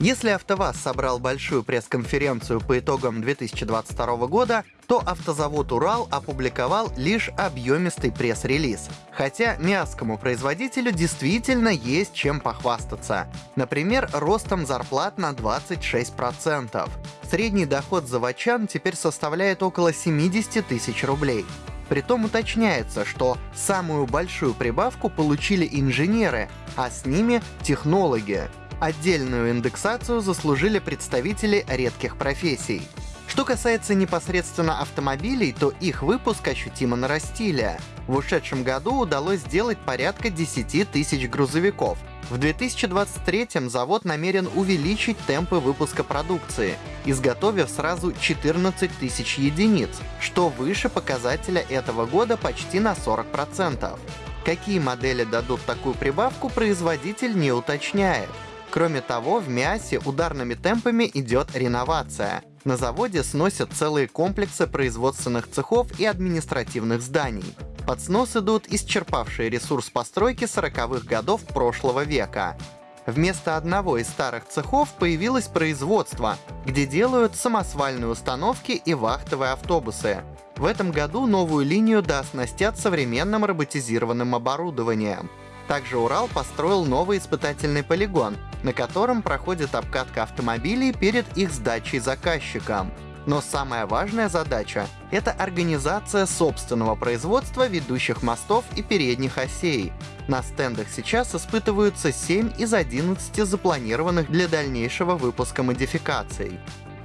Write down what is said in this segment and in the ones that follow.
Если АвтоВАЗ собрал большую пресс-конференцию по итогам 2022 года, то автозавод «Урал» опубликовал лишь объемистый пресс-релиз. Хотя мясскому производителю действительно есть чем похвастаться. Например, ростом зарплат на 26%. Средний доход заводчан теперь составляет около 70 тысяч рублей. Притом уточняется, что самую большую прибавку получили инженеры, а с ними технологи. Отдельную индексацию заслужили представители редких профессий. Что касается непосредственно автомобилей, то их выпуск ощутимо нарастили. В ушедшем году удалось сделать порядка 10 тысяч грузовиков. В 2023 завод намерен увеличить темпы выпуска продукции, изготовив сразу 14 тысяч единиц, что выше показателя этого года почти на 40%. Какие модели дадут такую прибавку, производитель не уточняет. Кроме того, в мясе ударными темпами идет реновация. На заводе сносят целые комплексы производственных цехов и административных зданий. Под снос идут исчерпавшие ресурс постройки 40-х годов прошлого века. Вместо одного из старых цехов появилось производство, где делают самосвальные установки и вахтовые автобусы. В этом году новую линию дооснастят современным роботизированным оборудованием. Также Урал построил новый испытательный полигон, на котором проходит обкатка автомобилей перед их сдачей заказчикам. Но самая важная задача — это организация собственного производства ведущих мостов и передних осей. На стендах сейчас испытываются 7 из 11 запланированных для дальнейшего выпуска модификаций.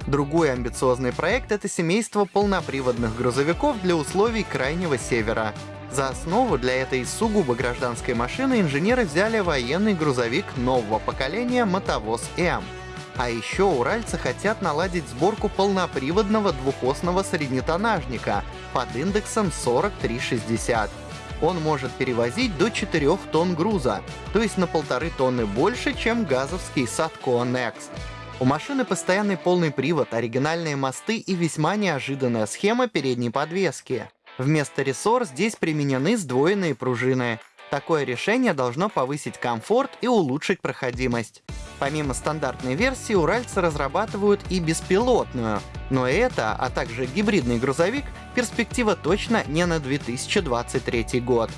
Другой амбициозный проект — это семейство полноприводных грузовиков для условий Крайнего Севера. За основу для этой сугубо гражданской машины инженеры взяли военный грузовик нового поколения «Мотовоз М». А еще уральцы хотят наладить сборку полноприводного двухосного среднетоннажника под индексом 4360. Он может перевозить до 4 тонн груза, то есть на полторы тонны больше, чем газовский Satco Next. У машины постоянный полный привод, оригинальные мосты и весьма неожиданная схема передней подвески. Вместо рессор здесь применены сдвоенные пружины. Такое решение должно повысить комфорт и улучшить проходимость. Помимо стандартной версии, уральцы разрабатывают и беспилотную, но это, а также гибридный грузовик, перспектива точно не на 2023 год.